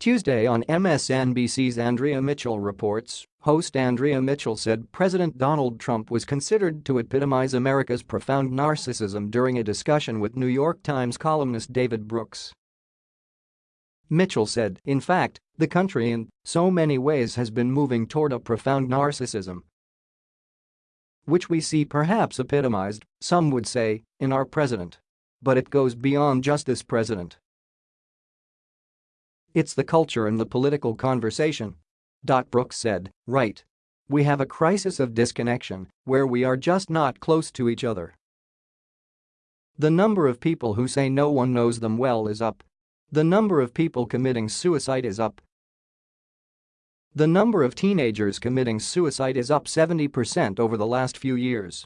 Tuesday on MSNBC's Andrea Mitchell reports, host Andrea Mitchell said President Donald Trump was considered to epitomize America's profound narcissism during a discussion with New York Times columnist David Brooks. Mitchell said, in fact, the country in so many ways has been moving toward a profound narcissism, which we see perhaps epitomized, some would say, in our president. But it goes beyond just this president. It's the culture and the political conversation. Dot Brooks said, right. We have a crisis of disconnection where we are just not close to each other. The number of people who say no one knows them well is up. The number of people committing suicide is up. The number of teenagers committing suicide is up 70% over the last few years.